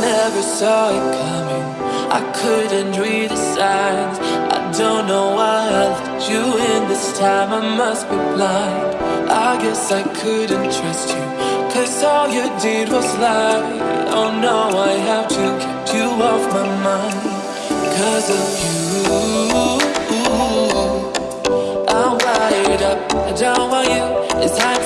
never saw it coming. I couldn't read the signs. I don't know why I let you in this time. I must be blind. I guess I couldn't trust you. Cause all you did was lie. Oh no, I have to keep you off my mind. Cause of you. I'm wired up. I don't want you. It's time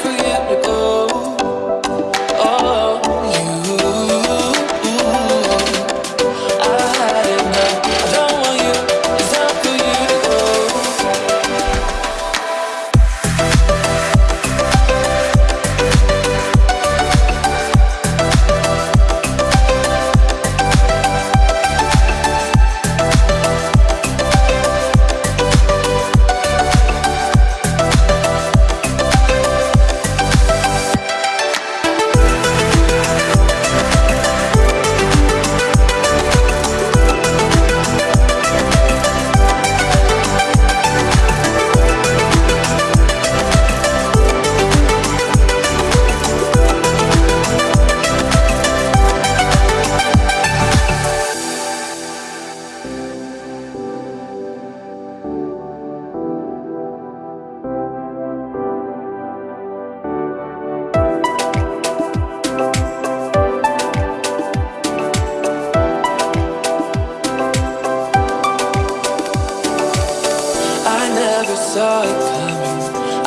saw it coming.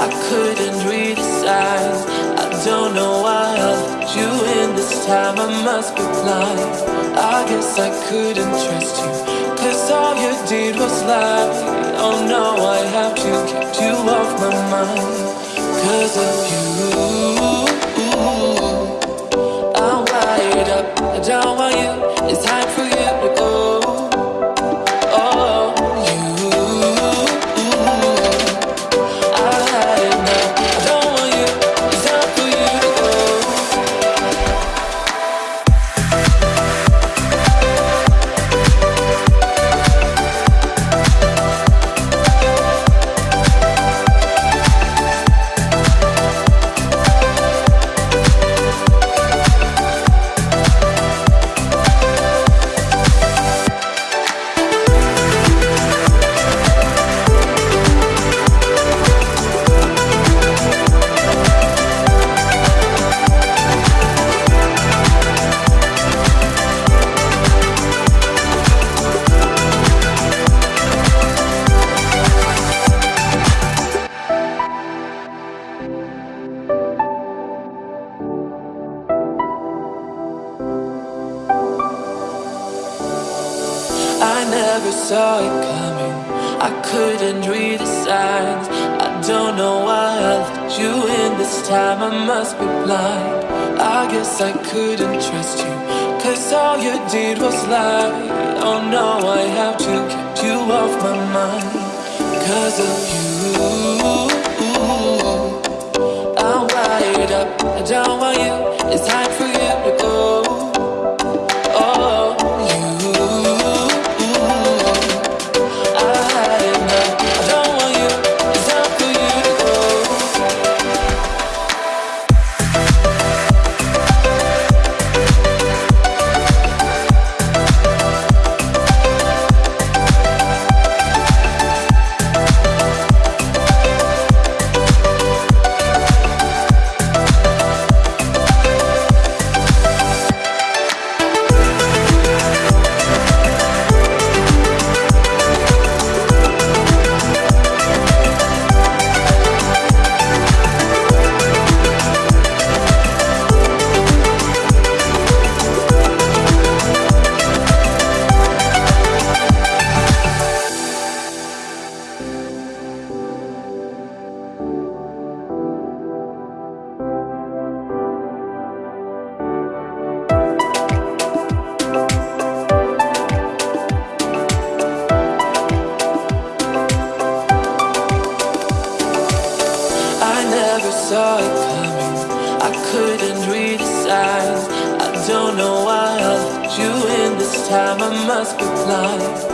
I couldn't read the signs. I don't know why I let you in this time. I must be blind. I guess I couldn't trust you. Cause all you did was lie. Oh no, I have to keep you off my mind. Cause of you. I'm wired up. I don't want you. It's time for you I never saw it coming. I couldn't read the signs. I don't know why I let you in this time. I must be blind. I guess I couldn't trust you. Cause all you did was lie. Oh no, I have to keep you off my mind. Cause of you. I'm wired up. I don't want you. It's time for you saw it coming. I couldn't read the signs. I don't know why I let you in this time. I must be blind.